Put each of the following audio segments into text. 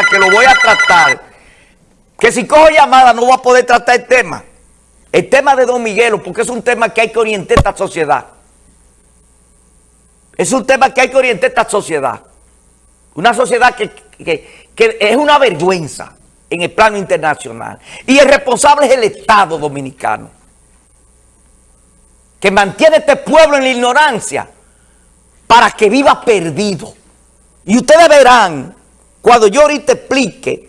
que lo voy a tratar, que si cojo llamada no voy a poder tratar el tema. El tema de Don Miguelo, porque es un tema que hay que orientar esta sociedad. Es un tema que hay que orientar esta sociedad. Una sociedad que, que es una vergüenza en el plano internacional. Y el responsable es el Estado dominicano, que mantiene este pueblo en la ignorancia para que viva perdido. Y ustedes verán, cuando yo ahorita explique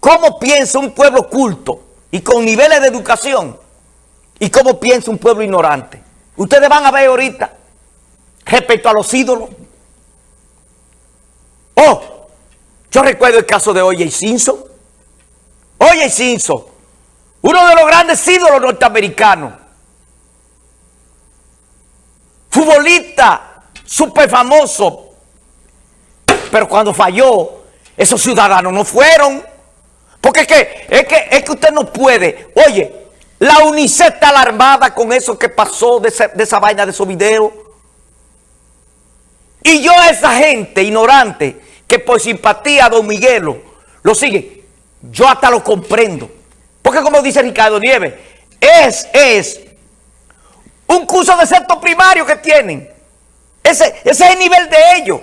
cómo piensa un pueblo culto y con niveles de educación y cómo piensa un pueblo ignorante. Ustedes van a ver ahorita respecto a los ídolos. Oh, yo recuerdo el caso de Oye Simpson. Oye Simpson, uno de los grandes ídolos norteamericanos. Futbolista súper famoso. Pero cuando falló, esos ciudadanos no fueron. Porque es que, es que, es que usted no puede. Oye, la UNICEF está alarmada con eso que pasó de, esa vaina de esos videos. Y yo a esa gente ignorante que por simpatía a Don Miguelo lo sigue, yo hasta lo comprendo. Porque como dice Ricardo Nieves, es, es un curso de sexto primario que tienen. Ese, ese es el nivel de ellos.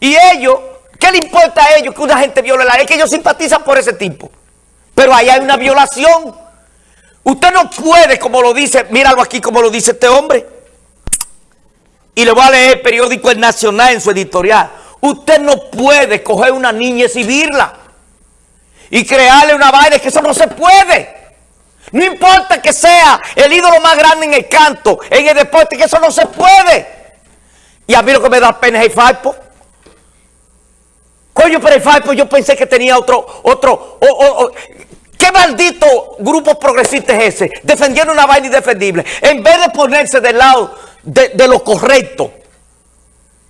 Y ellos, ¿qué le importa a ellos que una gente viole la ley? Es que ellos simpatizan por ese tipo. Pero ahí hay una violación. Usted no puede, como lo dice, míralo aquí como lo dice este hombre. Y le voy a leer el periódico El Nacional en su editorial. Usted no puede coger una niña y exhibirla. Y crearle una vaina, que eso no se puede. No importa que sea el ídolo más grande en el canto, en el deporte, que eso no se puede. Y a mí lo que me da pena es el Falpo. Coño, pero el Falpo yo pensé que tenía otro, otro, ¿qué maldito grupo progresista es ese? Defendiendo una vaina indefendible. En vez de ponerse del lado de, lo correcto.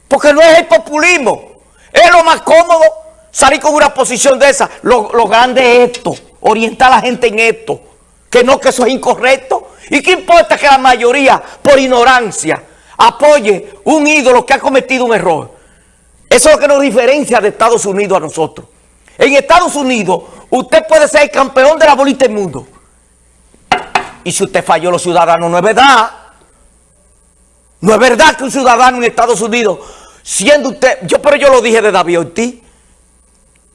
Porque no es el populismo. Es lo más cómodo salir con una posición de esa. Lo, lo grande es esto. Orientar a la gente en esto. Que no, que eso es incorrecto. ¿Y qué importa que la mayoría, por ignorancia, apoye un ídolo que ha cometido un error. Eso es lo que nos diferencia de Estados Unidos a nosotros. En Estados Unidos, usted puede ser el campeón de la bolita del mundo. Y si usted falló los ciudadanos, no es verdad. No es verdad que un ciudadano en Estados Unidos, siendo usted, yo pero yo lo dije de David Ortiz,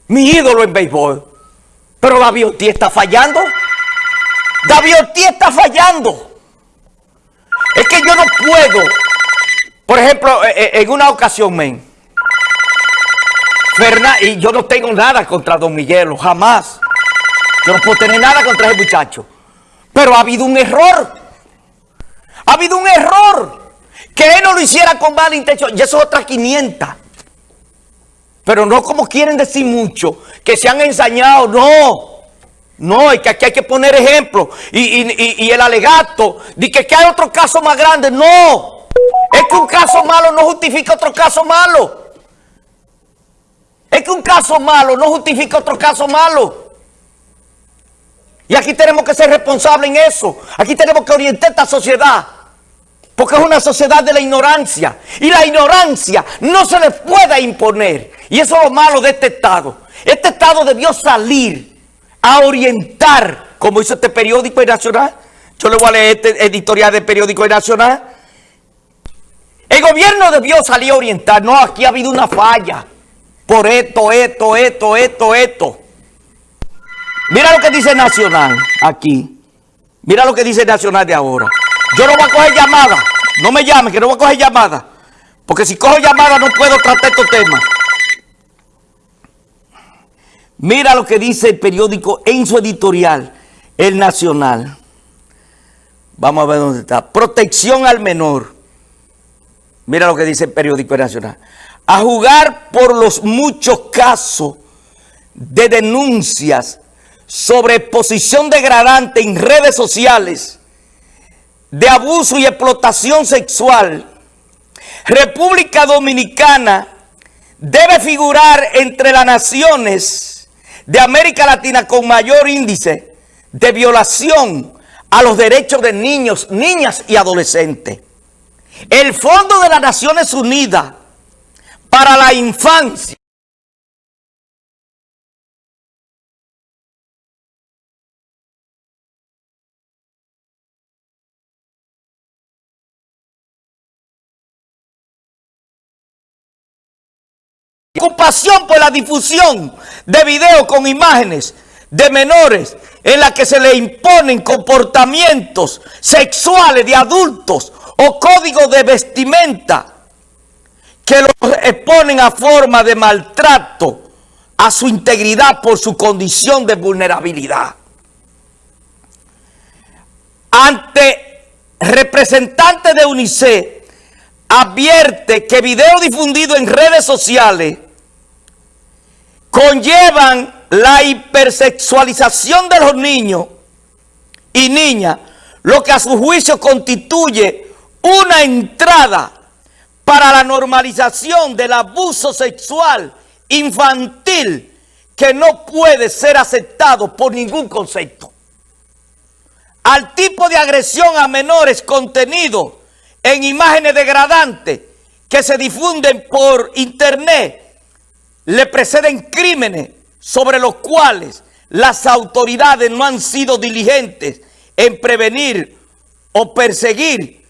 mi ídolo en béisbol, pero David Ortiz está fallando. David Ortiz está fallando. Es que yo no puedo por ejemplo, eh, eh, en una ocasión, men, y yo no tengo nada contra Don Miguelo, jamás. Yo no puedo tener nada contra ese muchacho. Pero ha habido un error. Ha habido un error. Que él no lo hiciera con mala intención. Y eso es otra 500. Pero no como quieren decir mucho. Que se han ensañado. No. No, es que aquí hay que poner ejemplo. Y, el alegato. De que, que hay otro caso más grande. No. Es que un caso malo no justifica otro caso malo. Es que un caso malo no justifica otro caso malo. Y aquí tenemos que ser responsables en eso. Aquí tenemos que orientar esta sociedad. Porque es una sociedad de la ignorancia. Y la ignorancia no se le puede imponer. Y eso es lo malo de este Estado. Este Estado debió salir a orientar, como hizo este periódico nacional. Yo le voy a leer este editorial del periódico nacional el gobierno debió salir a orientar. No, aquí ha habido una falla. Por esto, esto, esto, esto, esto. Mira lo que dice Nacional aquí. Mira lo que dice Nacional de ahora. Yo no voy a coger llamada. No me llamen, que no voy a coger llamada. Porque si cojo llamada no puedo tratar estos temas. Mira lo que dice el periódico en su editorial, El Nacional. Vamos a ver dónde está. Protección al menor. Mira lo que dice el periódico nacional. A jugar por los muchos casos de denuncias sobre exposición degradante en redes sociales, de abuso y explotación sexual, República Dominicana debe figurar entre las naciones de América Latina con mayor índice de violación a los derechos de niños, niñas y adolescentes. El Fondo de las Naciones Unidas para la infancia. Compasión por la difusión de videos con imágenes de menores en la que se le imponen comportamientos sexuales de adultos o códigos de vestimenta que los exponen a forma de maltrato a su integridad por su condición de vulnerabilidad. Ante representantes de UNICEF, advierte que videos difundidos en redes sociales conllevan la hipersexualización de los niños y niñas, lo que a su juicio constituye una entrada para la normalización del abuso sexual infantil que no puede ser aceptado por ningún concepto. Al tipo de agresión a menores contenido en imágenes degradantes que se difunden por internet, le preceden crímenes sobre los cuales las autoridades no han sido diligentes en prevenir o perseguir,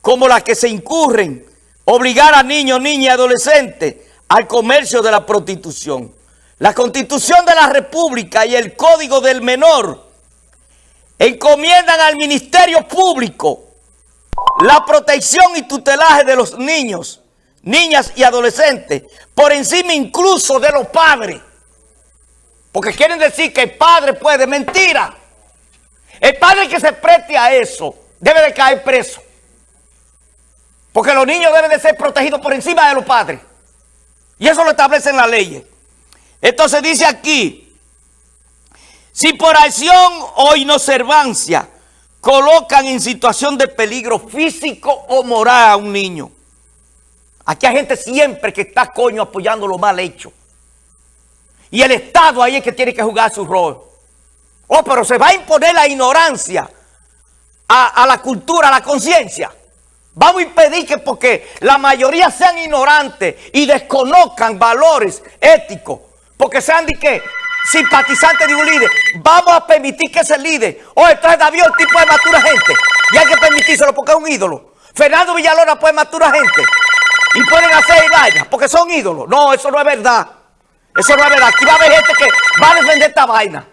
como las que se incurren, obligar a niños, niñas y adolescentes al comercio de la prostitución. La Constitución de la República y el Código del Menor encomiendan al Ministerio Público la protección y tutelaje de los niños, niñas y adolescentes, por encima incluso de los padres. Porque quieren decir que el padre puede, mentira. El padre que se preste a eso debe de caer preso. Porque los niños deben de ser protegidos por encima de los padres. Y eso lo establecen las leyes. Entonces dice aquí, si por acción o inobservancia colocan en situación de peligro físico o moral a un niño. Aquí hay gente siempre que está coño apoyando lo mal hecho. Y el Estado ahí es que tiene que jugar su rol. Oh, pero se va a imponer la ignorancia a, a la cultura, a la conciencia. Vamos a impedir que porque la mayoría sean ignorantes y desconozcan valores éticos, porque sean de qué, simpatizantes de un líder, vamos a permitir que ese líder, o entonces David el tipo de matura gente, y hay que permitírselo porque es un ídolo. Fernando Villalona puede matura gente y pueden hacer vaya porque son ídolos. No, eso no es verdad. Eso no es verdad. Aquí va a haber gente que va a defender esta vaina.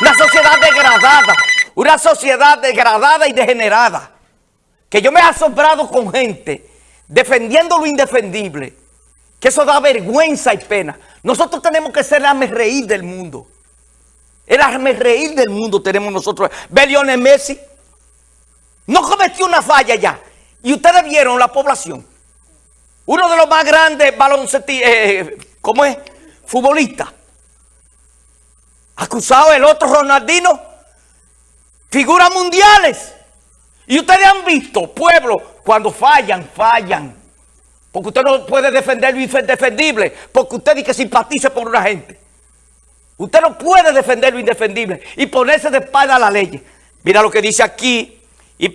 Una sociedad degradada, una sociedad degradada y degenerada que yo me he asombrado con gente defendiendo lo indefendible, que eso da vergüenza y pena. Nosotros tenemos que ser el reír del mundo. El reír del mundo tenemos nosotros. Ve Messi. No cometió una falla ya. Y ustedes vieron la población. Uno de los más grandes baloncetistas, eh, ¿cómo es? Futbolista. Acusado el otro Ronaldino. Figuras mundiales. Y ustedes han visto, pueblo, cuando fallan, fallan. Porque usted no puede defender lo indefendible. Porque usted dice que simpatice por una gente. Usted no puede defender lo indefendible y ponerse de espalda a la ley. Mira lo que dice aquí